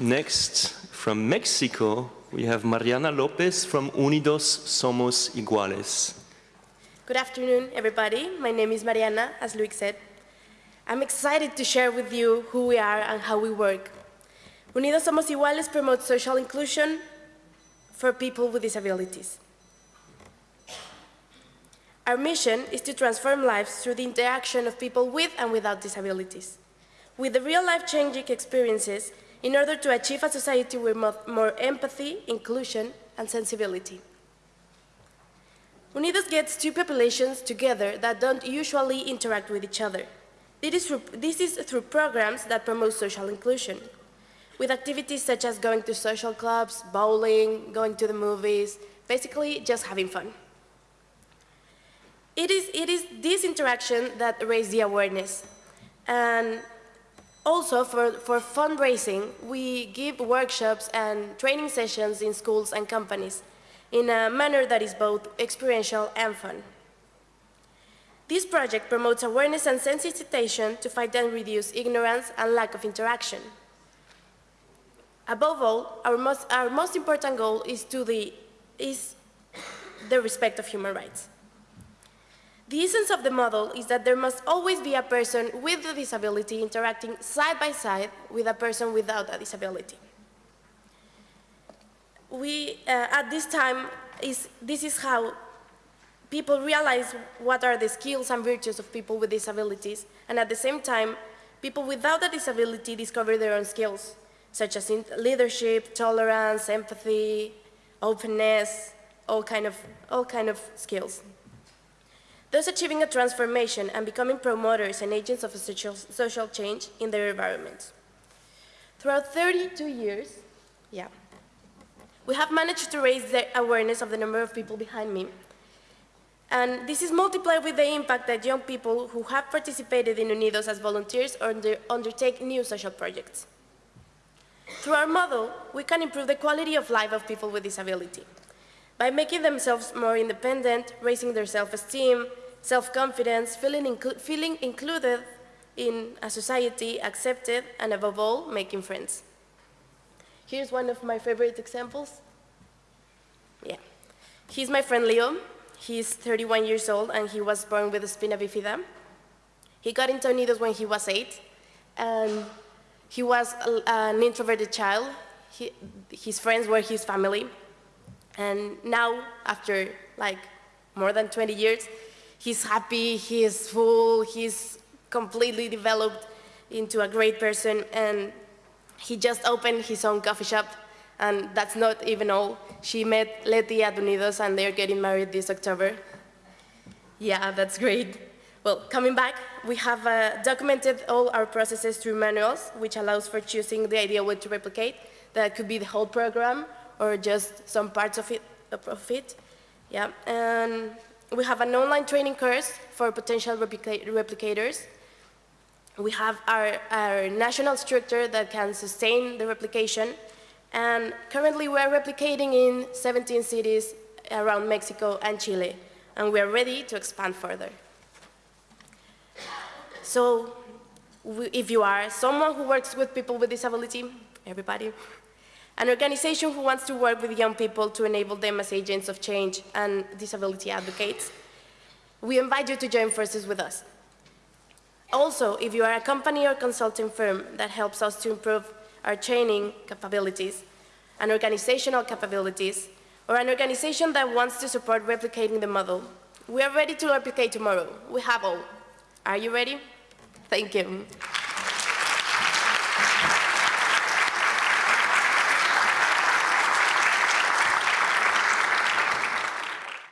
Next, from Mexico, we have Mariana Lopez from Unidos Somos Iguales. Good afternoon, everybody. My name is Mariana, as Luis said. I'm excited to share with you who we are and how we work. Unidos Somos Iguales promotes social inclusion for people with disabilities. Our mission is to transform lives through the interaction of people with and without disabilities, with the real life-changing experiences in order to achieve a society with more, empathy, inclusion, and sensibility. Unidos gets two populations together that don't usually interact with each other. This is, through, this is through programs that promote social inclusion, with activities such as going to social clubs, bowling, going to the movies, basically just having fun. It is, it is this interaction that raises the awareness. And also, for, for fundraising, we give workshops and training sessions in schools and companies in a manner that is both experiential and fun. This project promotes awareness and sensitization to fight and reduce ignorance and lack of interaction. Above all, our most, our most important goal is, the, is the respect of human rights. The essence of the model is that there must always be a person with a disability interacting side by side with a person without a disability. We, uh, at this time, is, this is how people realize what are the skills and virtues of people with disabilities, and at the same time, people without a disability discover their own skills, such as leadership, tolerance, empathy, openness, all kind of, all kind of skills thus achieving a transformation and becoming promoters and agents of social, social change in their environment. Throughout 32 years, yeah, we have managed to raise the awareness of the number of people behind me. And this is multiplied with the impact that young people who have participated in Unidos as volunteers under, undertake new social projects. Through our model, we can improve the quality of life of people with disability by making themselves more independent, raising their self-esteem, self-confidence, feeling, inclu feeling included in a society, accepted, and above all, making friends. Here's one of my favorite examples. Yeah. He's my friend Leo. He's 31 years old, and he was born with a spina bifida. He got into Unidos when he was eight, and he was an introverted child. He, his friends were his family. And now, after like more than 20 years, he's happy, he's full, he's completely developed into a great person, and he just opened his own coffee shop, and that's not even all. She met Leti at Unidos, and they're getting married this October. Yeah, that's great. Well, coming back, we have uh, documented all our processes through manuals, which allows for choosing the ideal way to replicate. That could be the whole program or just some parts of it. Of it. Yeah, and we have an online training course for potential replica replicators. We have our, our national structure that can sustain the replication. And currently we are replicating in 17 cities around Mexico and Chile. And we are ready to expand further. So if you are someone who works with people with disability, everybody, an organization who wants to work with young people to enable them as agents of change and disability advocates. We invite you to join forces with us. Also, if you are a company or consulting firm that helps us to improve our training capabilities and organizational capabilities, or an organization that wants to support replicating the model, we are ready to replicate tomorrow. We have all. Are you ready? Thank you.